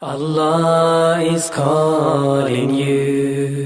Allah is calling you.